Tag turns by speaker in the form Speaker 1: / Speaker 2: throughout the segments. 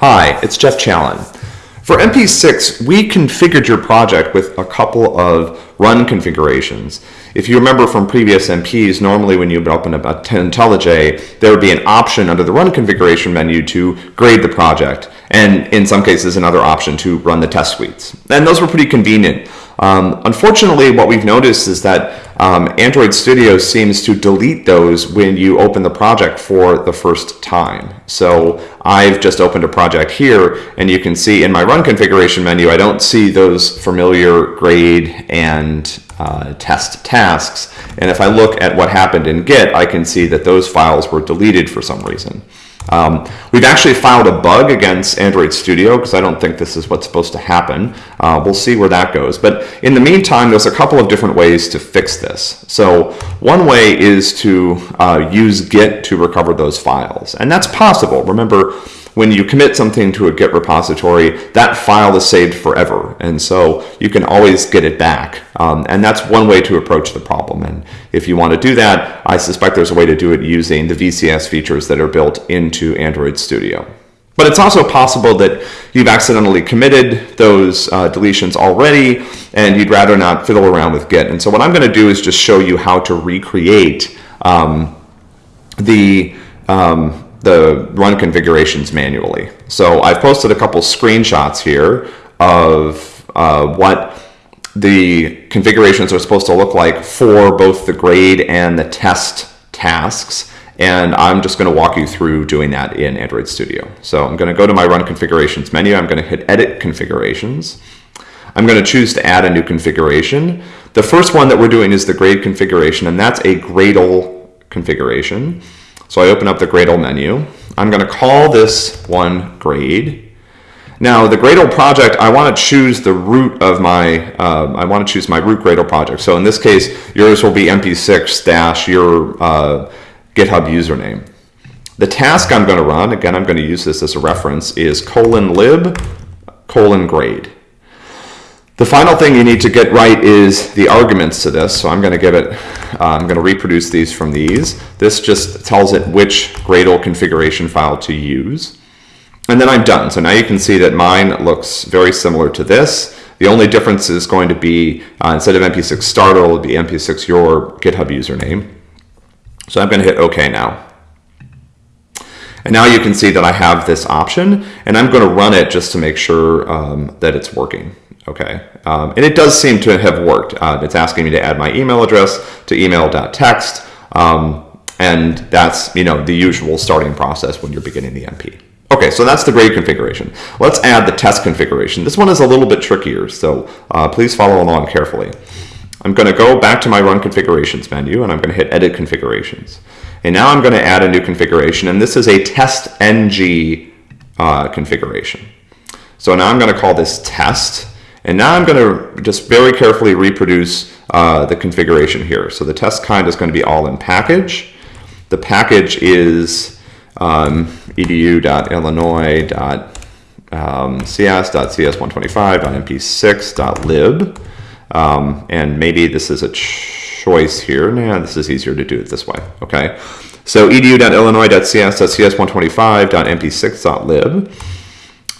Speaker 1: Hi, it's Jeff Challen. For MP6, we configured your project with a couple of run configurations. If you remember from previous MPs, normally when you open up IntelliJ, there would be an option under the run configuration menu to grade the project, and in some cases another option to run the test suites. And those were pretty convenient. Um, unfortunately, what we've noticed is that um, Android Studio seems to delete those when you open the project for the first time. So I've just opened a project here, and you can see in my run configuration menu, I don't see those familiar grade and uh, test tasks. And if I look at what happened in Git, I can see that those files were deleted for some reason. Um, we've actually filed a bug against Android Studio because I don't think this is what's supposed to happen. Uh, we'll see where that goes. But in the meantime, there's a couple of different ways to fix this. So one way is to uh, use Git to recover those files. And that's possible. Remember, when you commit something to a Git repository, that file is saved forever. And so you can always get it back. Um, and that's one way to approach the problem. And if you want to do that, I suspect there's a way to do it using the VCS features that are built into Android Studio. But it's also possible that you've accidentally committed those uh, deletions already and you'd rather not fiddle around with Git. And so what I'm going to do is just show you how to recreate um, the um, the run configurations manually. So I've posted a couple screenshots here of uh, what the configurations are supposed to look like for both the grade and the test tasks. And I'm just going to walk you through doing that in Android Studio. So I'm going to go to my Run Configurations menu. I'm going to hit Edit Configurations. I'm going to choose to add a new configuration. The first one that we're doing is the grade configuration, and that's a Gradle configuration. So I open up the Gradle menu. I'm going to call this one grade. Now the Gradle project, I want to choose the root of my, uh, I want to choose my root Gradle project. So in this case, yours will be mp6 dash your uh, GitHub username. The task I'm going to run, again, I'm going to use this as a reference, is colon lib colon grade. The final thing you need to get right is the arguments to this. So I'm going to give it, uh, I'm going to reproduce these from these. This just tells it which Gradle configuration file to use. And then I'm done. So now you can see that mine looks very similar to this. The only difference is going to be, uh, instead of mp6 start, it'll be mp6 your GitHub username. So I'm going to hit OK now. And now you can see that I have this option, and I'm going to run it just to make sure um, that it's working. Okay, um, and it does seem to have worked. Uh, it's asking me to add my email address to email.txt, um, and that's you know the usual starting process when you're beginning the MP. Okay, so that's the grade configuration. Let's add the test configuration. This one is a little bit trickier, so uh, please follow along carefully. I'm going to go back to my Run Configurations menu, and I'm going to hit Edit Configurations. And now I'm going to add a new configuration, and this is a test ng uh, configuration. So now I'm going to call this test, and now I'm going to just very carefully reproduce uh, the configuration here. So the test kind is going to be all in package. The package is um, edu.illinois.cs.cs125.mp6.lib. Um, and maybe this is a choice here. Nah, this is easier to do it this way. Okay. So edu.illinois.cs.cs125.mp6.lib.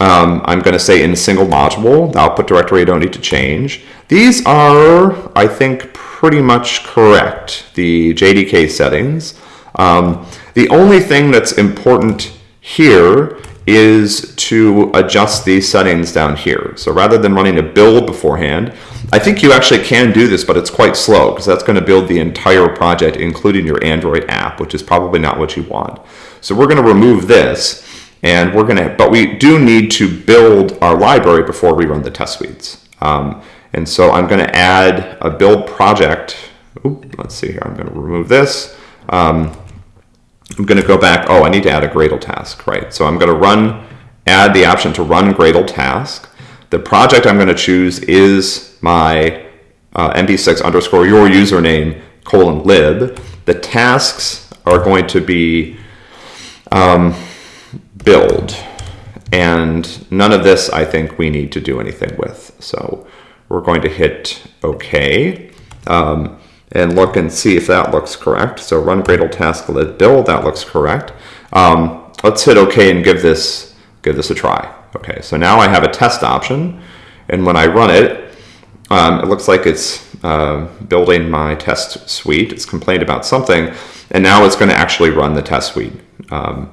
Speaker 1: Um, I'm going to say in single module, the output directory I don't need to change. These are, I think, pretty much correct, the JDK settings. Um, the only thing that's important here is to adjust these settings down here. So rather than running a build beforehand, I think you actually can do this, but it's quite slow because that's going to build the entire project, including your Android app, which is probably not what you want. So we're going to remove this and we're gonna, but we do need to build our library before we run the test suites. Um, and so I'm gonna add a build project. Oop, let's see here, I'm gonna remove this. Um, I'm gonna go back, oh, I need to add a Gradle task, right? So I'm gonna run, add the option to run Gradle task. The project I'm gonna choose is my uh, mp6 underscore your username colon lib. The tasks are going to be, um, build. And none of this, I think, we need to do anything with. So we're going to hit OK um, and look and see if that looks correct. So run Gradle task lib build, that looks correct. Um, let's hit OK and give this give this a try. Okay, so now I have a test option, and when I run it, um, it looks like it's uh, building my test suite. It's complained about something, and now it's going to actually run the test suite. Um,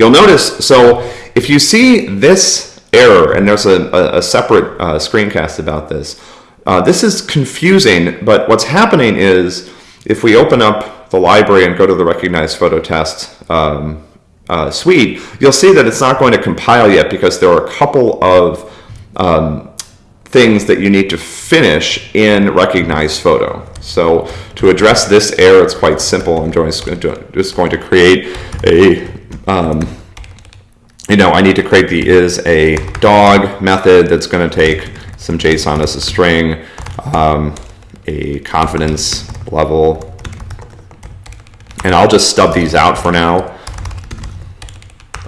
Speaker 1: you'll notice, so if you see this error, and there's a, a, a separate uh, screencast about this, uh, this is confusing, but what's happening is if we open up the library and go to the recognized photo test um, uh, suite, you'll see that it's not going to compile yet because there are a couple of um, things that you need to finish in recognized photo. So to address this error, it's quite simple. I'm just going to create a, um, you know, I need to create the is a dog method that's going to take some JSON as a string, um, a confidence level, and I'll just stub these out for now,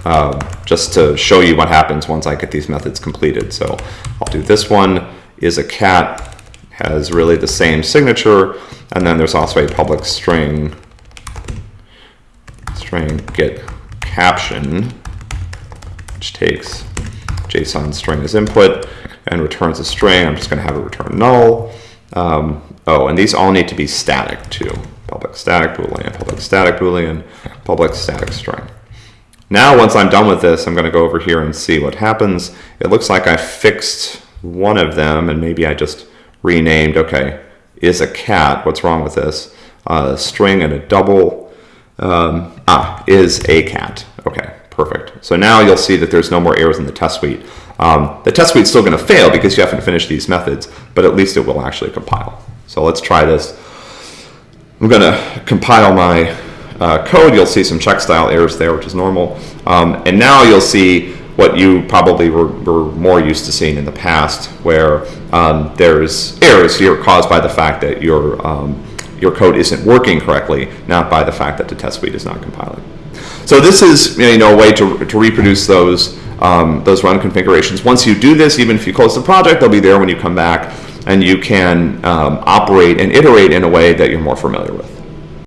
Speaker 1: uh, just to show you what happens once I get these methods completed. So I'll do this one. Is a cat, has really the same signature, and then there's also a public string, string get caption, which takes JSON string as input, and returns a string. I'm just going to have it return null. Um, oh, and these all need to be static too. Public static boolean, public static boolean, public static string. Now, once I'm done with this, I'm going to go over here and see what happens. It looks like I fixed one of them, and maybe I just renamed, okay, is a cat. What's wrong with this? Uh, string and a double. Um, ah, is a cat. Okay, perfect. So now you'll see that there's no more errors in the test suite. Um, the test suite's still going to fail because you haven't finished these methods, but at least it will actually compile. So let's try this. I'm going to compile my uh, code. You'll see some Checkstyle errors there, which is normal. Um, and now you'll see what you probably were, were, more used to seeing in the past, where um, there's errors here caused by the fact that your, um, your code isn't working correctly, not by the fact that the test suite is not compiling. So this is you know, a way to, to reproduce those um, those run configurations. Once you do this, even if you close the project, they'll be there when you come back and you can um, operate and iterate in a way that you're more familiar with.